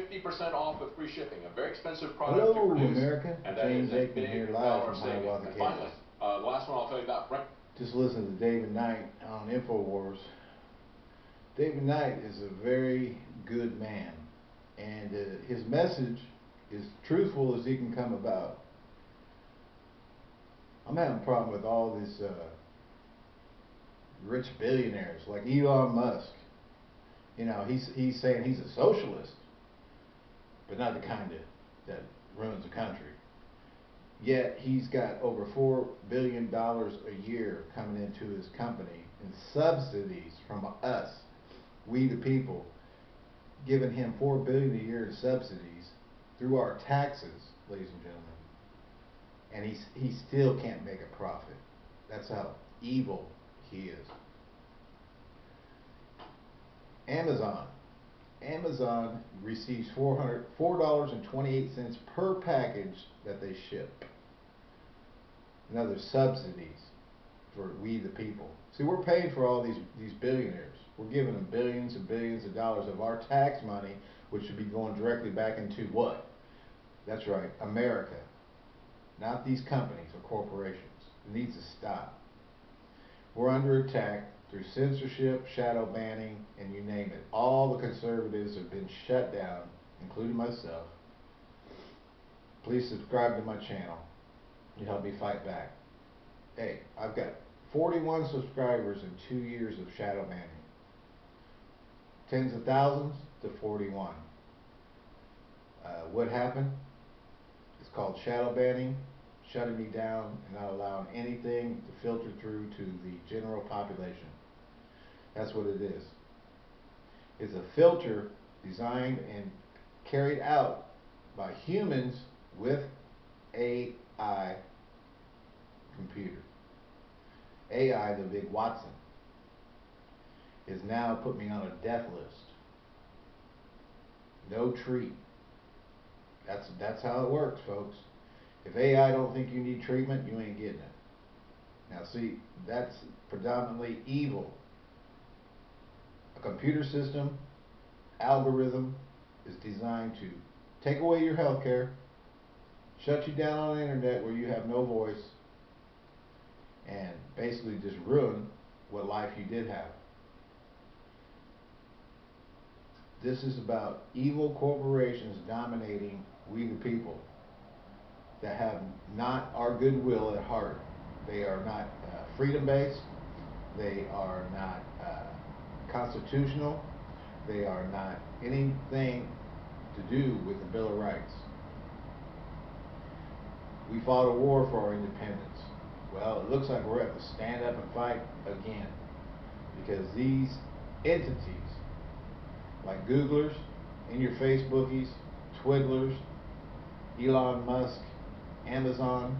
fifty percent off with free shipping, a very expensive product to Hello, produce. America. And James Aikman here live from. Hiawatha, And finally, uh, the last one I'll tell you about, Brent, Just listen to David Knight on InfoWars. David Knight is a very good man, and uh, his message is truthful as he can come about. I'm having a problem with all these uh, rich billionaires like Elon Musk. You know, he's he's saying he's a socialist, but not the kind of that ruins the country. Yet he's got over four billion dollars a year coming into his company in subsidies from us, we the people, giving him four billion a year in subsidies through our taxes, ladies and gentlemen. And he's he still can't make a profit. That's how evil he is. Amazon. Amazon receives $4.28 per package that they ship. Another subsidies for we the people. See, we're paying for all these these billionaires. We're giving them billions and billions of dollars of our tax money, which should be going directly back into what? That's right, America. Not these companies or corporations. It needs to stop. We're under attack through censorship, shadow banning, and you name it. All the conservatives have been shut down, including myself. Please subscribe to my channel. You help me fight back. Hey, I've got 41 subscribers in two years of shadow banning. Tens of thousands to 41. Uh, what happened? It's called shadow banning, shutting me down and not allowing anything to filter through to the general population. That's what it is. It's a filter designed and carried out by humans with AI computer. AI, the big Watson, is now put me on a death list. No treat. That's that's how it works, folks. If AI don't think you need treatment, you ain't getting it. Now see, that's predominantly evil. A computer system, algorithm, is designed to take away your health care, shut you down on the internet where you have no voice, and basically just ruin what life you did have. This is about evil corporations dominating we the people that have not our goodwill at heart. They are not uh, freedom based. They are not uh, constitutional. They are not anything to do with the Bill of Rights. We fought a war for our independence. Well, it looks like we're going to have to stand up and fight again because these entities, like Googlers, in your Facebookies, Twiddlers, Elon Musk, Amazon,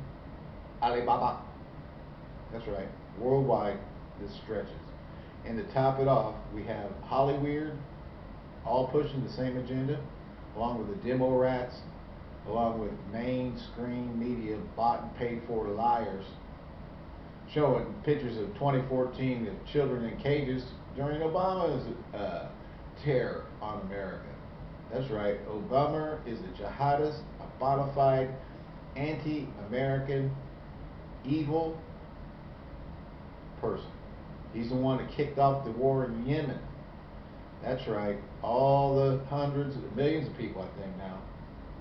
Alibaba. That's right, worldwide this stretches. And to top it off, we have Hollyweird, all pushing the same agenda, along with the demo rats, along with mainstream media bought and paid for liars, showing pictures of 2014 of children in cages during Obama's uh, terror on America. That's right, Obama is a jihadist, a bona fide anti-American, evil person. He's the one that kicked off the war in Yemen. That's right, all the hundreds of millions of people, I think now,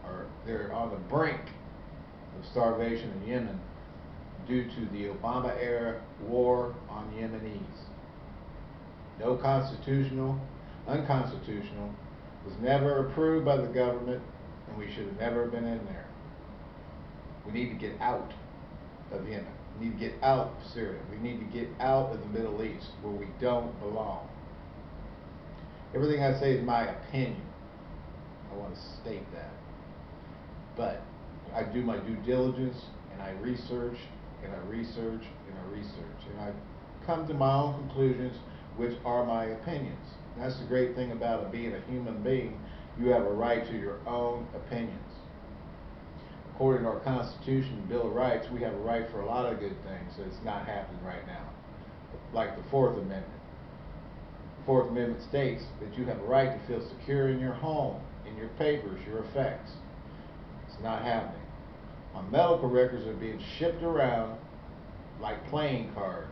are they're on the brink of starvation in Yemen due to the Obama era war on Yemenis. No constitutional, unconstitutional, was never approved by the government, and we should have never been in there. We need to get out of Yemen. We need to get out of Syria. We need to get out of the Middle East where we don't belong. Everything I say is my opinion. I want to state that. But I do my due diligence and I research and I research and I research and I come to my own conclusions which are my opinions. That's the great thing about being a human being. You have a right to your own opinions. According to our Constitution and Bill of Rights, we have a right for a lot of good things that's not happening right now. Like the Fourth Amendment. The Fourth Amendment states that you have a right to feel secure in your home in your papers, your effects. It's not happening. My medical records are being shipped around like playing cards.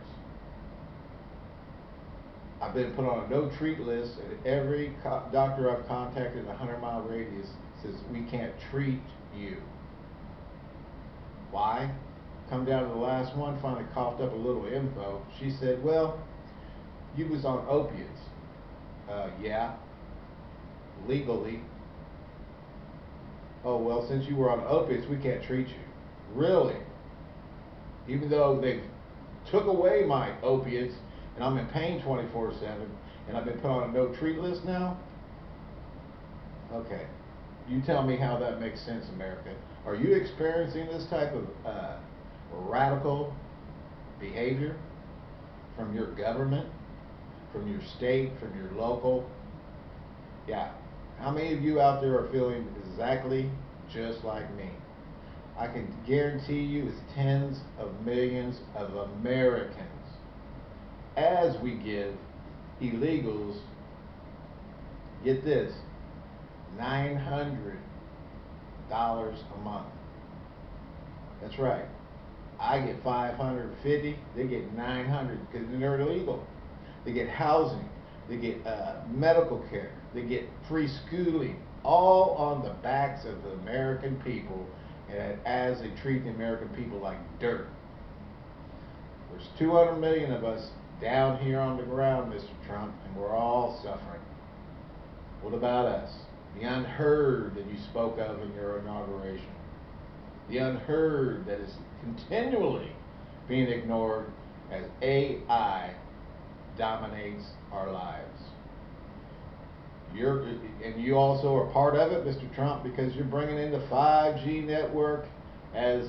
I've been put on a no treat list, and every doctor I've contacted in a hundred mile radius says we can't treat you. Why? Come down to the last one, finally coughed up a little info. She said, "Well, you was on opiates." Uh, yeah. Legally. Oh well, since you were on opiates, we can't treat you. Really? Even though they took away my opiates and I'm in pain 24/7 and I've been put on a no treat list now? Okay. You tell me how that makes sense, America. Are you experiencing this type of uh, radical behavior from your government, from your state, from your local? Yeah. How many of you out there are feeling exactly just like me? I can guarantee you it's tens of millions of Americans as we give illegals, get this, $900 a month. That's right. I get 550, they get 900 because they're illegal. They get housing, they get uh, medical care, they get free schooling, all on the backs of the American people, and as they treat the American people like dirt. There's 200 million of us down here on the ground, Mr. Trump, and we're all suffering. What about us? The unheard that you spoke of in your inauguration. The unheard that is continually being ignored as AI dominates our lives. You're, and you also are part of it, Mr. Trump, because you're bringing in the 5G network as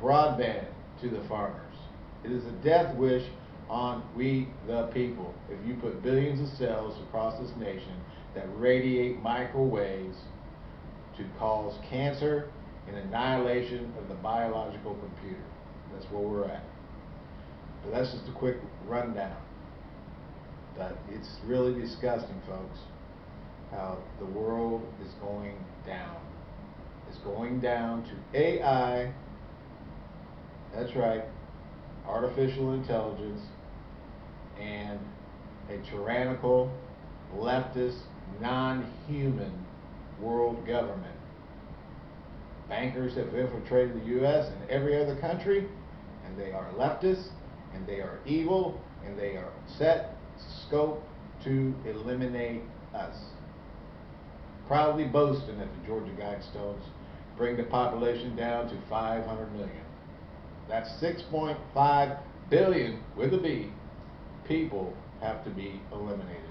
broadband to the farmers. It is a death wish on we the people if you put billions of cells across this nation that radiate microwaves to cause cancer and annihilation of the biological computer. That's where we're at. But that's just a quick rundown. But it's really disgusting, folks, how the world is going down. It's going down to AI. That's right, artificial intelligence and a tyrannical, leftist, non-human world government. Bankers have infiltrated the U.S. and every other country, and they are leftists, and they are evil, and they are set scope to eliminate us. Proudly boasting that the Georgia Guidestones bring the population down to 500 million. That's 6.5 billion with a B people have to be eliminated.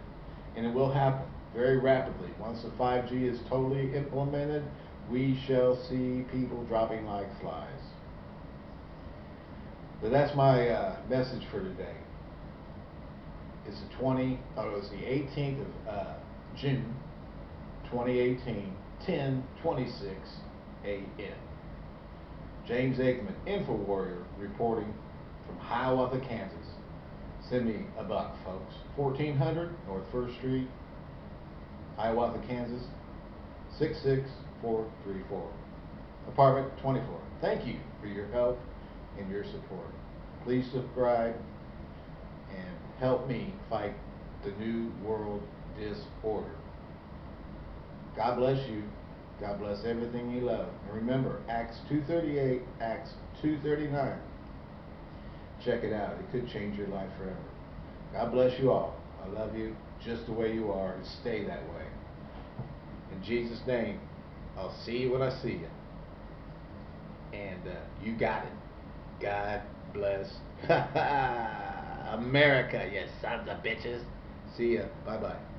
And it will happen very rapidly. Once the 5G is totally implemented, we shall see people dropping like flies. But that's my uh, message for today. It's the 20, oh, it's the 18th of uh, June, 2018, 10:26 a.m. James Aikman, Info Warrior, reporting from Hiawatha, Kansas. Send me a buck, folks. 1400 North First Street, Hiawatha, Kansas, 66434. Apartment 24. Thank you for your help and your support. Please subscribe and help me fight the New World Disorder. God bless you. God bless everything you love. And remember, Acts 238, Acts 239. Check it out. It could change your life forever. God bless you all. I love you just the way you are and stay that way. In Jesus' name, I'll see you when I see you. And uh, you got it. God bless America, you sons of bitches. See ya. Bye bye.